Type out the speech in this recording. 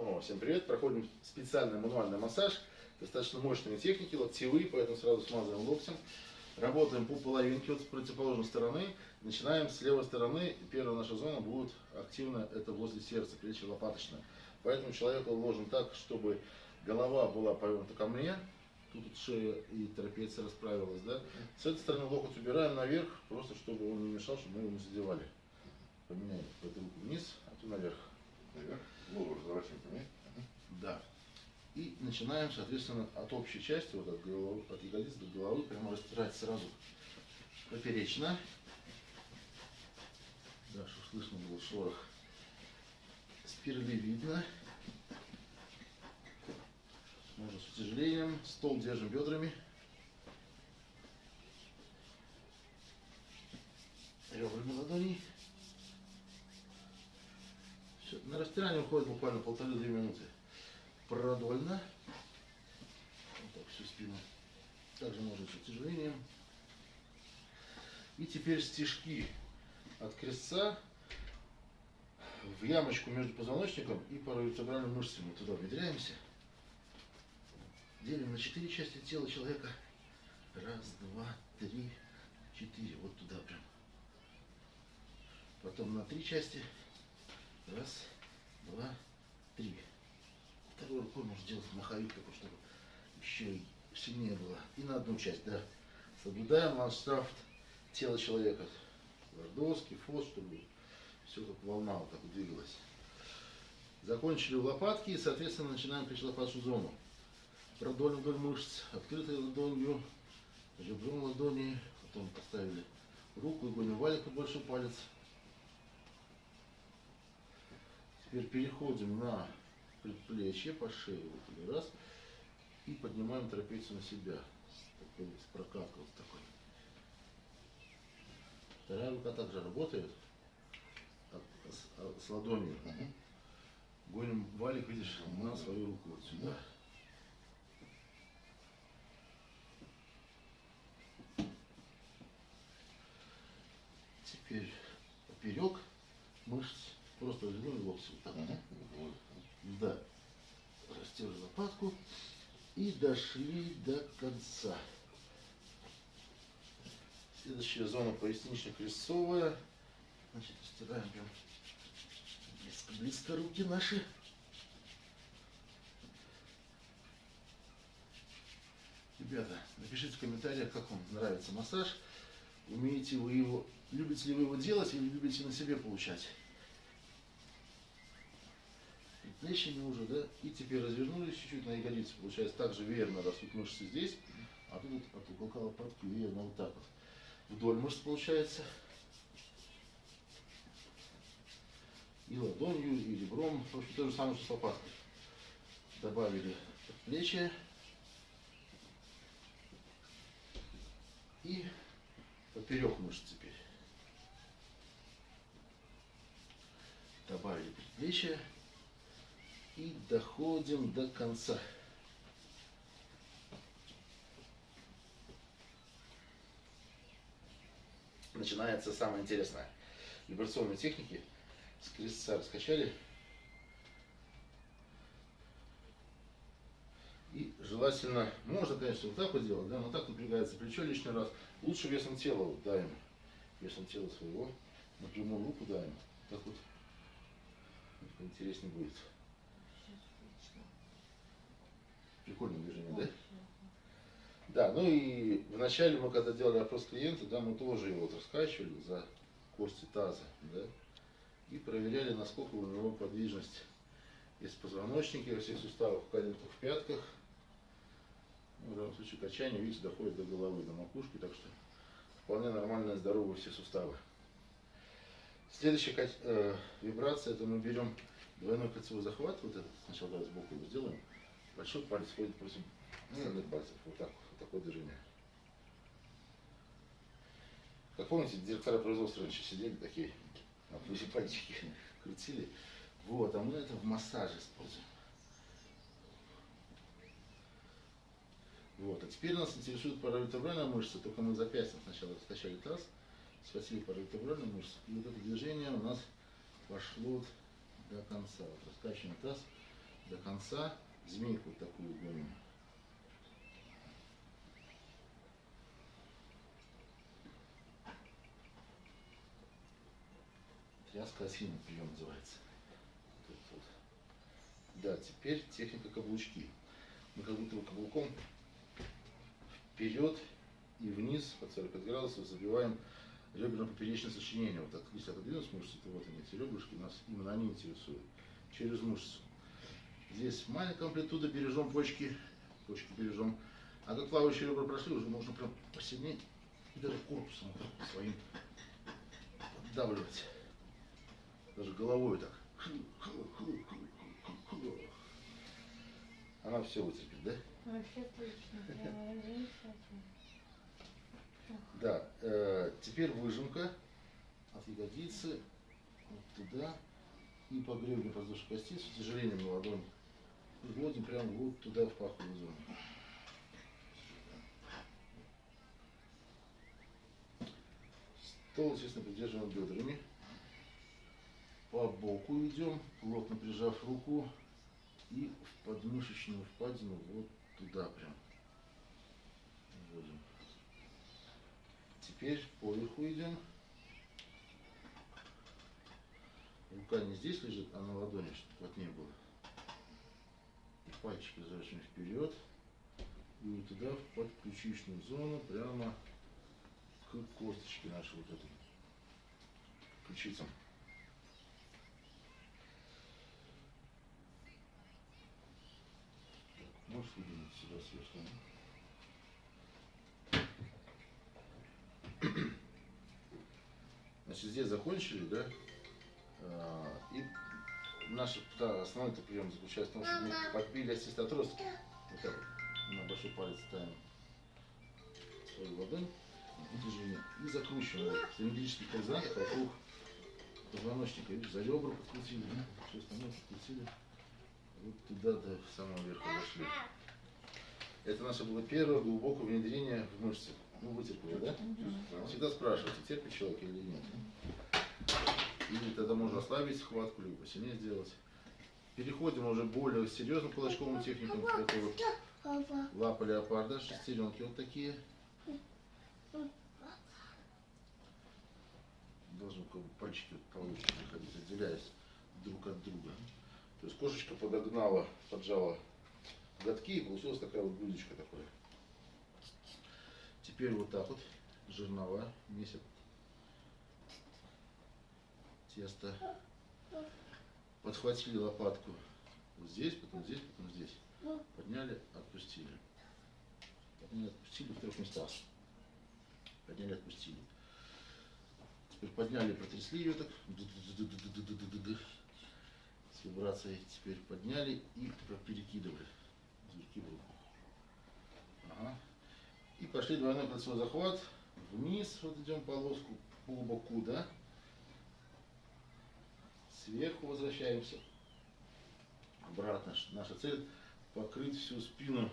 Снова всем привет. Проходим специальный мануальный массаж. Достаточно мощные техники, локтевые, поэтому сразу смазываем локтем. Работаем по половинке вот с противоположной стороны. Начинаем с левой стороны. Первая наша зона будет активна, это возле сердца, плечи лопаточная. Поэтому человек уложен так, чтобы голова была повернута ко мне. Тут вот шея и трапеция расправилась, да. С этой стороны локоть убираем наверх, просто чтобы он не мешал, чтобы мы его не задевали. Поменяем эту руку вниз, а ту наверх. Наверх. Голову разворачиваем мне. Да. И начинаем, соответственно, от общей части, вот от, головы, от ягодиц до головы, прямо растирать сразу поперечно. Да, чтобы слышно был шорох. Спирали видно. Можно с утяжелением. Стол держим бедрами. Ребрами ладоней. Растирание уходит буквально полторы-две минуты. Продольно. Вот так всю спину. Также можно с утяжелением. И теперь стежки от крестца в ямочку между позвоночником и паравертебральными мышцами. Мы туда внедряемся. Делим на четыре части тела человека. Раз, два, три, четыре. Вот туда прям. Потом на три части. Раз, два, три. Второй рукой можно сделать маховик такой, чтобы еще и сильнее было. И на одну часть, да. Соблюдаем ландшафт тела человека. Лордовский, фос, чтобы все как волна вот так двигалась. Закончили лопатки и, соответственно, начинаем плечелопатную зону. Продольно вдоль мышц, открытой ладонью, ребром ладони, потом поставили руку и гоним валик под большой палец. Теперь переходим на предплечье по шее, вот или раз, и поднимаем трапецию на себя, с, такой, с прокаткой вот такой. Вторая рука также работает, с, а- с ладонью. Гоним валик, видишь, на свою руку вот сюда. Теперь поперек мышц, просто. Мгм. Вот. Да. Растерли лопатку и дошли до конца. Следующая зона пояснично-крестцовая. Значит, растираем прям близко-близко руки наши. Ребята, напишите в комментариях, как вам нравится массаж. Умеете вы его, любите ли вы его делать или любите на себе получать предплечьями уже, да, и теперь развернулись чуть-чуть на ягодицы, получается также веерно растут мышцы здесь, а тут от уголка лопатки веерно вот так вот. Вдоль мышц получается. И ладонью, и ребром, в общем, то же самое, что с лопаткой. Добавили предплечье. И поперек мышц теперь. Добавили предплечье и доходим до конца. Начинается самое интересное. Вибрационные техники. С крестца раскачали. И желательно, можно, конечно, вот так вот делать, да, но так напрягается плечо лишний раз. Лучше весом тела вот давим. Весом тела своего. Напрямую руку давим. Так вот. Интереснее будет. Прикольное движение, да? Да, ну и вначале мы когда делали опрос клиента, да, мы тоже его вот раскачивали за кости таза, да, и проверяли, насколько у него подвижность есть в позвоночнике, во всех суставах, коленках, в пятках. Ну, в данном случае качание, видите, доходит до головы, до макушки, так что вполне нормальные, здоровые все суставы. Следующая э, вибрация, это мы берем двойной кольцевой захват, вот этот, сначала давай сбоку его сделаем, большой палец ходит против остальных пальцев, вот так, вот такое движение. Как помните, директора производства раньше сидели такие, на плюсе пальчики крутили. Вот, а мы это в массаже используем. Вот, а теперь нас интересует паравертебральная мышца, только мы запястьем сначала раскачали таз, схватили паравертебральную мышцу, и вот это движение у нас пошло до конца. Вот таз, до конца. Змейку вот такую гоним. Тряска осины прием называется. Тут вот. Да, теперь техника каблучки. Мы как будто бы каблуком вперед и вниз под 45 градусов забиваем реберно-поперечное сочленение. Вот так, если отодвинуть мышцы, то вот они, эти ребрышки, нас именно они интересуют. Через мышцу. Здесь маленькая амплитуда, бережем почки, почки бережем. А как плавающие ребра прошли, уже можно прям посильнее и даже корпусом вот своим поддавливать. Даже головой так. Она все вытерпит, да? Вообще точно. Замечательно. Да, э, теперь выжимка от ягодицы вот туда и по гребню воздушной кости с утяжелением на ладонь. Вводим прямо вот туда в паховую зону. Стол, естественно, придерживаем бедрами. По боку идем, плотно прижав руку и в подмышечную впадину вот туда прям. Вводим. Теперь поверху идем. Рука не здесь лежит, а на ладони, чтобы плотнее было. И пальчики заворачиваем вперед. И вот туда, в подключичную зону, прямо к косточке нашей вот этой. Ключицам. Можешь выдвинуть сюда сверху? Значит, здесь закончили, да? А, И наш да, основной -то прием заключается в том, что мы подбили остистый отросток. Вот так. На большой палец ставим свою ладонь движение и закручиваем в цилиндрических координатах вокруг позвоночника. Видишь, за ребра подкрутили, все остальное подкрутили. Вот туда до самого верха дошли. Это наше было первое глубокое внедрение в мышцы. Ну, вытерпели, да? Всегда спрашивайте, терпит человек или нет. Или тогда можно ослабить хватку, либо сильнее сделать. Переходим уже более серьезным кулачковым техникам. Это вот лапа леопарда, шестеренки вот такие. Должны как бы пальчики вот получше приходить, отделяясь друг от друга. То есть кошечка подогнала, поджала глотки, и получилась такая вот грудочка такой. Теперь вот так вот жирнова месят тесто. Подхватили лопатку вот здесь, потом здесь, потом здесь. Подняли, отпустили. Подняли, отпустили в трех местах. Подняли, отпустили. Теперь подняли, протрясли ее так. С вибрацией теперь подняли и перекидывали. Ага. И пошли двойной кольцевой захват. Вниз вот идем полоску по боку, да? Сверху возвращаемся. Обратно. Наша цель покрыть всю спину